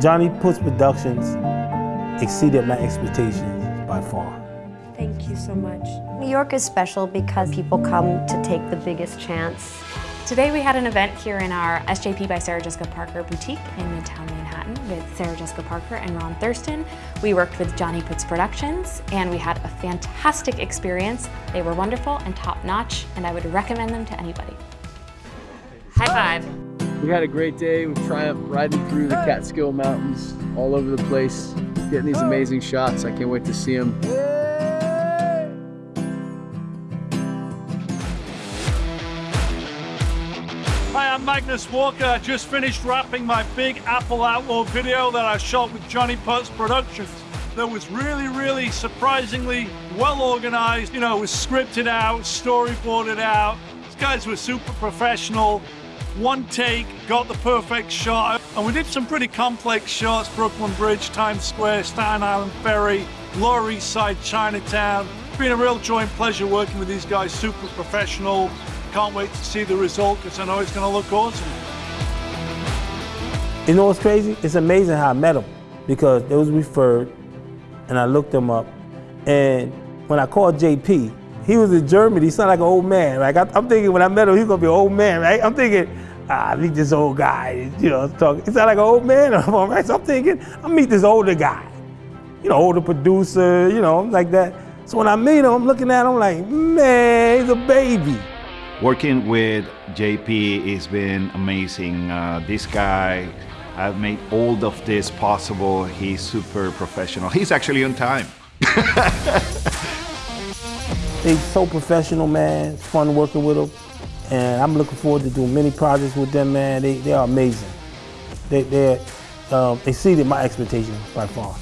Johnny Puts Productions exceeded my expectations by far. Thank you so much. New York is special because people come to take the biggest chance. Today we had an event here in our SJP by Sarah Jessica Parker boutique in Midtown Manhattan with Sarah Jessica Parker and Ron Thurston. We worked with Johnny Puts Productions and we had a fantastic experience. They were wonderful and top notch and I would recommend them to anybody. High five. We had a great day with Triumph riding through the Catskill Mountains all over the place, getting these amazing shots. I can't wait to see them. Hi, I'm Magnus Walker. I just finished wrapping my big Apple Outlaw video that I shot with Johnny Putz Productions. That was really, really surprisingly well organized. You know, it was scripted out, storyboarded out. These guys were super professional. One take, got the perfect shot. And we did some pretty complex shots. Brooklyn Bridge, Times Square, Staten Island Ferry, Lower East Side, Chinatown. It's been a real joy and pleasure working with these guys, super professional. Can't wait to see the result because I know it's going to look awesome. You know what's crazy? It's amazing how I met them because it was referred and I looked them up. And when I called JP, he was in Germany. He sounded like an old man. Like I, am thinking when I met him, he's gonna be an old man, right? I'm thinking, ah, I meet this old guy. You know, talking. He sounded like an old man. right? So I'm thinking, I meet this older guy. You know, older producer. You know, like that. So when I meet him, I'm looking at him like, man, he's a baby. Working with JP has been amazing. Uh, this guy, I've made all of this possible. He's super professional. He's actually on time. They're so professional, man. It's fun working with them. And I'm looking forward to doing many projects with them, man. They, they are amazing. They, they um, exceeded my expectations by far.